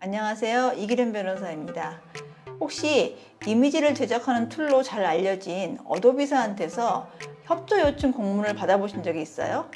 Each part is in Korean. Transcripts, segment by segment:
안녕하세요. 이기련 변호사입니다. 혹시 이미지를 제작하는 툴로 잘 알려진 어도비사한테서 협조 요청 공문을 받아보신 적이 있어요?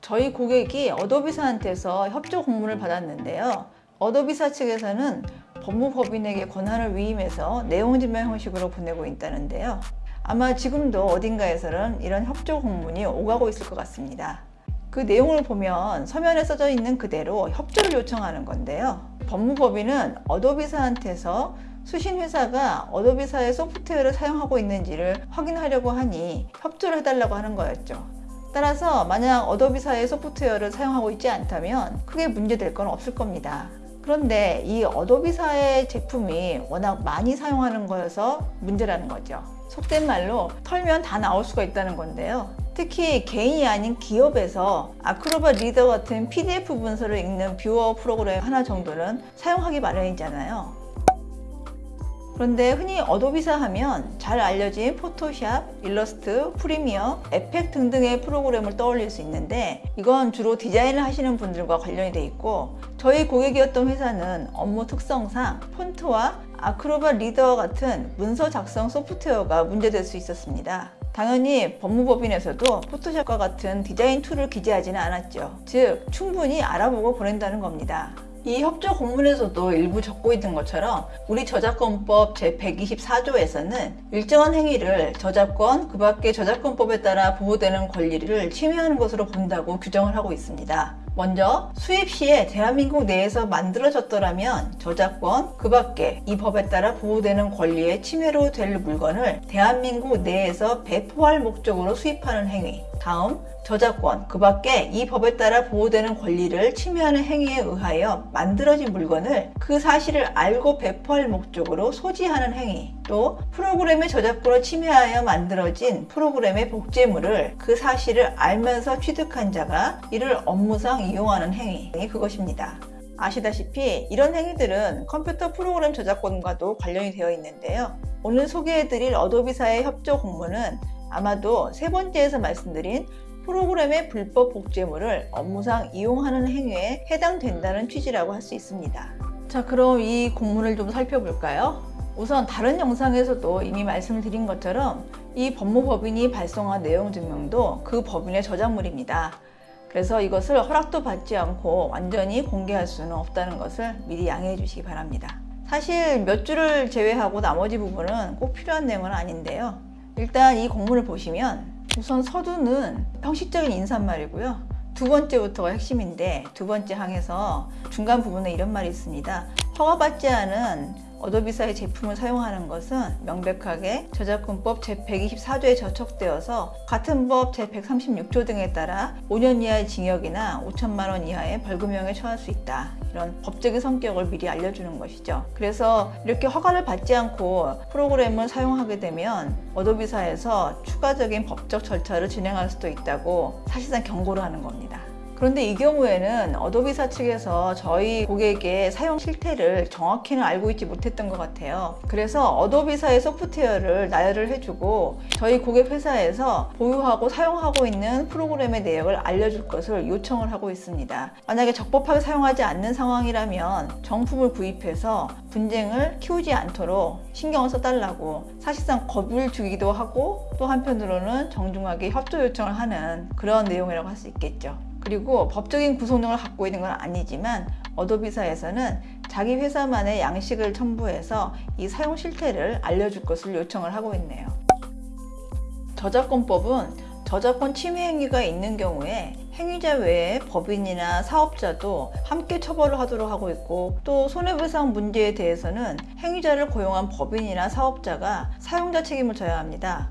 저희 고객이 어도비사한테서 협조 공문을 받았는데요. 어도비사 측에서는 법무법인에게 권한을 위임해서 내용 증명 형식으로 보내고 있다는데요. 아마 지금도 어딘가에서는 이런 협조 공문이 오가고 있을 것 같습니다. 그 내용을 보면 서면에 써져 있는 그대로 협조를 요청하는 건데요. 법무법인은 어도비사한테서 수신회사가 어도비사의 소프트웨어를 사용하고 있는지를 확인하려고 하니 협조를 해달라고 하는 거였죠. 따라서 만약 어도비사의 소프트웨어를 사용하고 있지 않다면 크게 문제될 건 없을 겁니다. 그런데 이 어도비사의 제품이 워낙 많이 사용하는 거여서 문제라는 거죠. 속된 말로 털면 다 나올 수가 있다는 건데요. 특히 개인이 아닌 기업에서 아크로뱃 리더 같은 PDF 문서를 읽는 뷰어 프로그램 하나 정도는 사용하기 마련이잖아요. 그런데 흔히 어도비사 하면 잘 알려진 포토샵, 일러스트, 프리미어, 에펙 등등의 프로그램을 떠올릴 수 있는데 이건 주로 디자인을 하시는 분들과 관련이 돼 있고 저희 고객이었던 회사는 업무 특성상 폰트와 아크로뱃 리더 같은 문서 작성 소프트웨어가 문제될 수 있었습니다. 당연히 법무법인에서도 포토샵과 같은 디자인 툴을 기재하지는 않았죠. 즉 충분히 알아보고 보낸다는 겁니다. 이 협조 공문에서도 일부 적고 있는 것처럼 우리 저작권법 제124조에서는 일정한 행위를 저작권, 그 밖의 저작권법에 따라 보호되는 권리를 침해하는 것으로 본다고 규정을 하고 있습니다. 먼저 수입 시에 대한민국 내에서 만들어졌더라면 저작권, 그 밖에 이 법에 따라 보호되는 권리의 침해로 될 물건을 대한민국 내에서 배포할 목적으로 수입하는 행위. 다음 저작권, 그 밖에 이 법에 따라 보호되는 권리를 침해하는 행위에 의하여 만들어진 물건을 그 사실을 알고 배포할 목적으로 소지하는 행위 또 프로그램의 저작권을 침해하여 만들어진 프로그램의 복제물을 그 사실을 알면서 취득한 자가 이를 업무상 이용하는 행위 그것입니다. 아시다시피 이런 행위들은 컴퓨터 프로그램 저작권과도 관련이 되어 있는데요. 오늘 소개해드릴 어도비사의 협조 공문은 아마도 세 번째에서 말씀드린 프로그램의 불법 복제물을 업무상 이용하는 행위에 해당된다는 취지라고 할 수 있습니다. 자 그럼 이 공문을 좀 살펴볼까요? 우선 다른 영상에서도 이미 말씀을 드린 것처럼 이 법무법인이 발송한 내용 증명도 그 법인의 저작물입니다. 그래서 이것을 허락도 받지 않고 완전히 공개할 수는 없다는 것을 미리 양해해 주시기 바랍니다. 사실 몇 줄을 제외하고 나머지 부분은 꼭 필요한 내용은 아닌데요. 일단 이 공문을 보시면 우선 서두는 형식적인 인사말이고요. 두 번째부터가 핵심인데 두 번째 항에서 중간 부분에 이런 말이 있습니다. 허가받지 않은 어도비사의 제품을 사용하는 것은 명백하게 저작권법 제124조에 저촉되어서 같은 법 제136조 등에 따라 5년 이하의 징역이나 5천만 원 이하의 벌금형에 처할 수 있다. 이런 법적인 성격을 미리 알려주는 것이죠. 그래서 이렇게 허가를 받지 않고 프로그램을 사용하게 되면 어도비사에서 추가적인 법적 절차를 진행할 수도 있다고 사실상 경고를 하는 겁니다. 그런데 이 경우에는 어도비사 측에서 저희 고객의 사용 실태를 정확히는 알고 있지 못했던 것 같아요. 그래서 어도비사의 소프트웨어를 나열을 해주고 저희 고객 회사에서 보유하고 사용하고 있는 프로그램의 내역을 알려줄 것을 요청을 하고 있습니다. 만약에 적법하게 사용하지 않는 상황이라면 정품을 구입해서 분쟁을 키우지 않도록 신경을 써달라고 사실상 겁을 주기도 하고 또 한편으로는 정중하게 협조 요청을 하는 그런 내용이라고 할 수 있겠죠. 그리고 법적인 구속력을 갖고 있는 건 아니지만 어도비사에서는 자기 회사만의 양식을 첨부해서 이 사용 실태를 알려줄 것을 요청을 하고 있네요. 저작권법은 저작권 침해 행위가 있는 경우에 행위자 외에 법인이나 사업자도 함께 처벌을 하도록 하고 있고 또 손해배상 문제에 대해서는 행위자를 고용한 법인이나 사업자가 사용자 책임을 져야 합니다.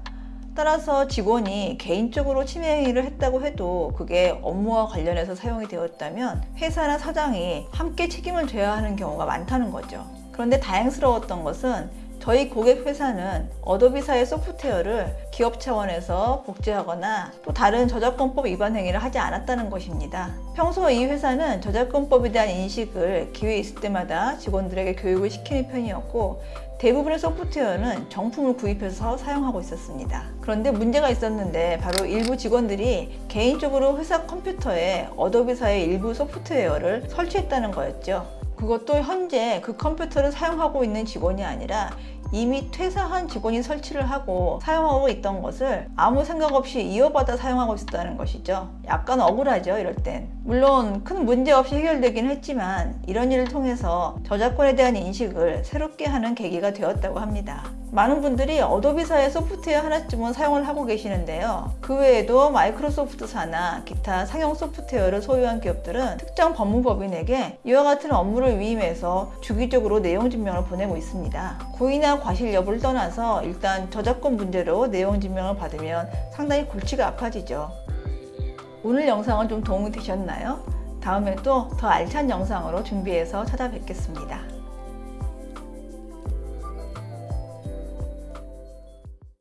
따라서 직원이 개인적으로 침해 행위를 했다고 해도 그게 업무와 관련해서 사용이 되었다면 회사나 사장이 함께 책임을 져야 하는 경우가 많다는 거죠. 그런데 다행스러웠던 것은 저희 고객 회사는 어도비사의 소프트웨어를 기업 차원에서 복제하거나 또 다른 저작권법 위반 행위를 하지 않았다는 것입니다. 평소 이 회사는 저작권법에 대한 인식을 기회 있을 때마다 직원들에게 교육을 시키는 편이었고 대부분의 소프트웨어는 정품을 구입해서 사용하고 있었습니다. 그런데 문제가 있었는데 바로 일부 직원들이 개인적으로 회사 컴퓨터에 어도비사의 일부 소프트웨어를 설치했다는 거였죠. 그것도 현재 그 컴퓨터를 사용하고 있는 직원이 아니라 이미 퇴사한 직원이 설치를 하고 사용하고 있던 것을 아무 생각 없이 이어받아 사용하고 있었다는 것이죠. 약간 억울하죠, 이럴 땐. 물론 큰 문제 없이 해결되긴 했지만 이런 일을 통해서 저작권에 대한 인식을 새롭게 하는 계기가 되었다고 합니다. 많은 분들이 어도비사의 소프트웨어 하나쯤은 사용을 하고 계시는데요. 그 외에도 마이크로소프트사나 기타 상용 소프트웨어를 소유한 기업들은 특정 법무법인에게 이와 같은 업무를 위임해서 주기적으로 내용 증명을 보내고 있습니다. 고의나 과실 여부를 떠나서 일단 저작권 문제로 내용 증명을 받으면 상당히 골치가 아파지죠. 오늘 영상은 좀 도움이 되셨나요? 다음에 또 더 알찬 영상으로 준비해서 찾아뵙겠습니다.